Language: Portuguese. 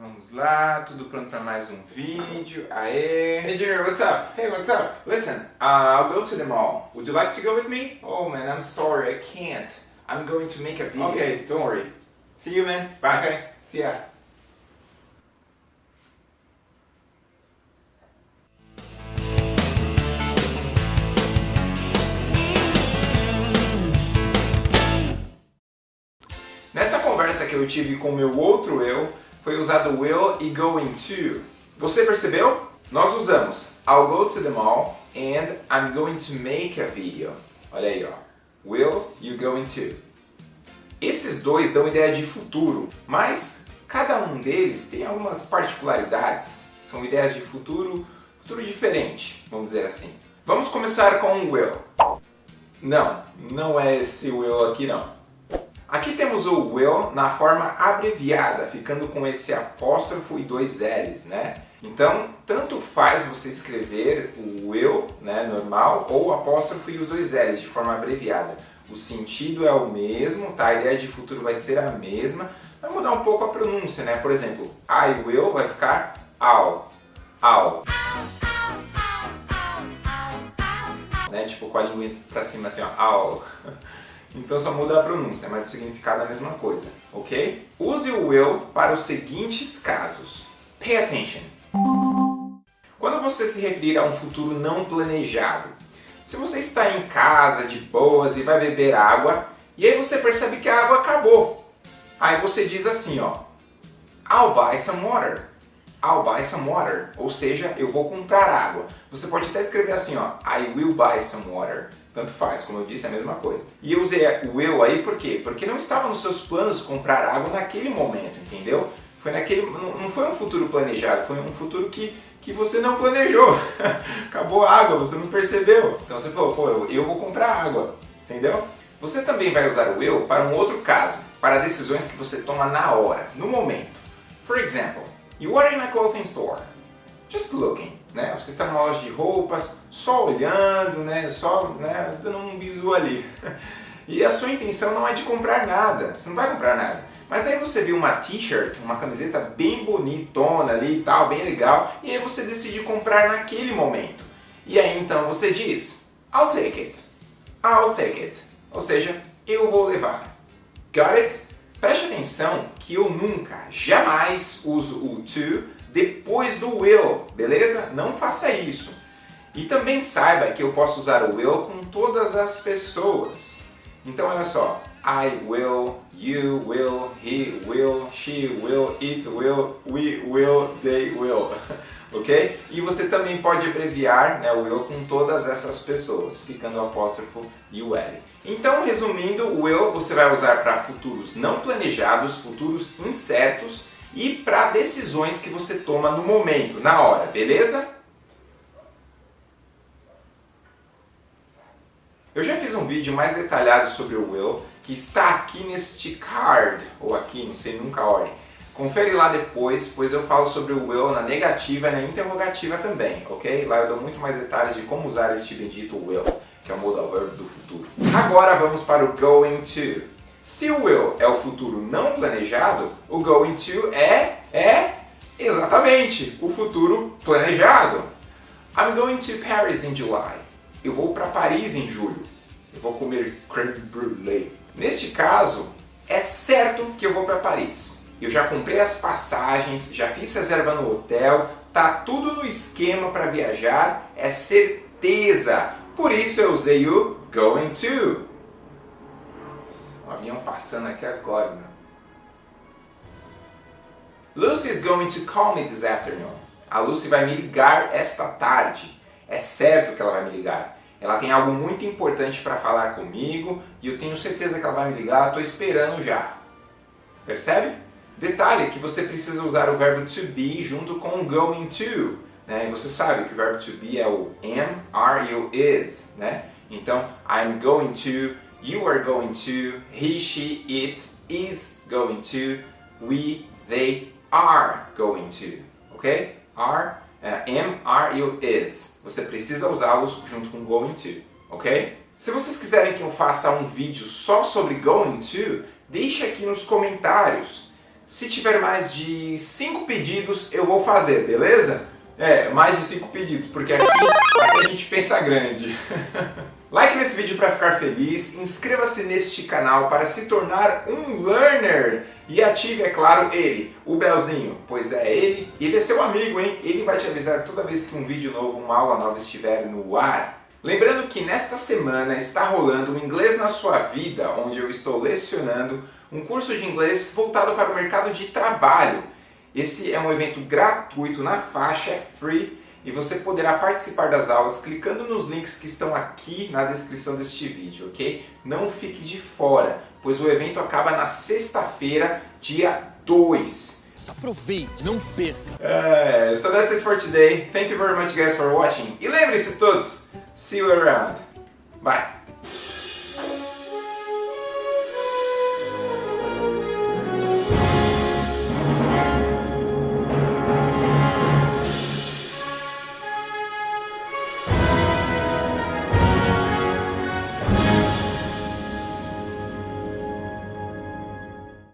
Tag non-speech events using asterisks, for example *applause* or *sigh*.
Vamos lá, tudo pronto para mais um vídeo. Aê! Hey Junior, what's up? Hey, what's up? Listen, uh, I'll go to the mall. Would you like to go with me? Oh man, I'm sorry, I can't. I'm going to make a video. Okay, don't worry. See you man. Bye. Okay, see ya. Nessa conversa que eu tive com meu outro eu, foi usado will e going to. Você percebeu? Nós usamos I'll go to the mall and I'm going to make a video. Olha aí, ó. Will, you going to. Esses dois dão ideia de futuro, mas cada um deles tem algumas particularidades. São ideias de futuro, futuro diferente, vamos dizer assim. Vamos começar com o will. Não, não é esse will aqui não. Aqui temos o will na forma abreviada, ficando com esse apóstrofo e dois L's, né? Então, tanto faz você escrever o will, né, normal, ou o apóstrofo e os dois L's de forma abreviada. O sentido é o mesmo, tá? A ideia de futuro vai ser a mesma, vai mudar um pouco a pronúncia, né? Por exemplo, I will vai ficar I'll, I'll. Né? Tipo com a língua pra cima assim, ó, I'll. *laughs* Então só muda a pronúncia, mas o significado é a mesma coisa, ok? Use o will para os seguintes casos. Pay attention. Quando você se referir a um futuro não planejado, se você está em casa de boas e vai beber água, e aí você percebe que a água acabou. Aí você diz assim, ó, I'll buy some water. I'll buy some water, ou seja, eu vou comprar água. Você pode até escrever assim, ó, I will buy some water. Tanto faz, como eu disse, é a mesma coisa. E eu usei o will aí por quê? Porque não estava nos seus planos comprar água naquele momento, entendeu? Foi naquele, não foi um futuro planejado, foi um futuro que, que você não planejou. *laughs* Acabou a água, você não percebeu. Então você falou, pô, eu, eu vou comprar água, entendeu? Você também vai usar o will para um outro caso, para decisões que você toma na hora, no momento. For example, You are in a clothing store, just looking, né? Você está numa loja de roupas, só olhando, né? Só né? dando um bisu ali. *laughs* E a sua intenção não é de comprar nada, você não vai comprar nada. Mas aí você viu uma t-shirt, uma camiseta bem bonitona ali e tal, bem legal, e aí você decide comprar naquele momento. E aí então você diz, I'll take it, I'll take it, ou seja, eu vou levar. Got it? Preste atenção que eu nunca, jamais uso o to depois do will, beleza? Não faça isso. E também saiba que eu posso usar o will com todas as pessoas. Então olha só, I will, you will, he will, she will, it will, we will, they will. *laughs* ok? E você também pode abreviar né, o will com todas essas pessoas, ficando o apóstrofo e o L. Então, resumindo, o will você vai usar para futuros não planejados, futuros incertos e para decisões que você toma no momento, na hora, beleza? Eu já fiz um vídeo mais detalhado sobre o will, que está aqui neste card, ou aqui, não sei nunca ordem. Confere lá depois, pois eu falo sobre o will na negativa e na interrogativa também, ok? Lá eu dou muito mais detalhes de como usar este bendito will que é o modal verbo do futuro. Agora vamos para o going to. Se o will é o futuro não planejado, o going to é, é exatamente o futuro planejado. I'm going to Paris in July. Eu vou para Paris em julho. Eu vou comer creme brulee. Neste caso, é certo que eu vou para Paris. Eu já comprei as passagens, já fiz reserva no hotel, tá tudo no esquema para viajar, é certeza. Por isso eu usei o going to. Um avião passando aqui agora, meu. Lucy is going to call me this afternoon. A Lucy vai me ligar esta tarde. É certo que ela vai me ligar. Ela tem algo muito importante para falar comigo e eu tenho certeza que ela vai me ligar, estou esperando já. Percebe? Detalhe que você precisa usar o verbo to be junto com o going to. Né? E você sabe que o verbo to be é o am, are e o is. Né? Então, I'm going to, you are going to, he, she, it is going to, we, they are going to. Ok? Are, uh, am, are o is. Você precisa usá-los junto com going to. Ok? Se vocês quiserem que eu faça um vídeo só sobre going to, deixe aqui nos comentários. Se tiver mais de 5 pedidos, eu vou fazer, beleza? É, mais de 5 pedidos, porque aqui a gente pensa grande. *laughs* like nesse vídeo para ficar feliz, inscreva-se neste canal para se tornar um learner e ative, é claro, ele, o belzinho, pois é ele, ele é seu amigo, hein? Ele vai te avisar toda vez que um vídeo novo, uma aula nova estiver no ar. Lembrando que nesta semana está rolando o Inglês na Sua Vida, onde eu estou lecionando um curso de inglês voltado para o mercado de trabalho. Esse é um evento gratuito na faixa, é free, e você poderá participar das aulas clicando nos links que estão aqui na descrição deste vídeo, ok? Não fique de fora, pois o evento acaba na sexta-feira, dia 2. Aproveite, não perca. Uh, so that's it for today. Thank you very much guys for watching. E lembre-se todos, see you around. Bye.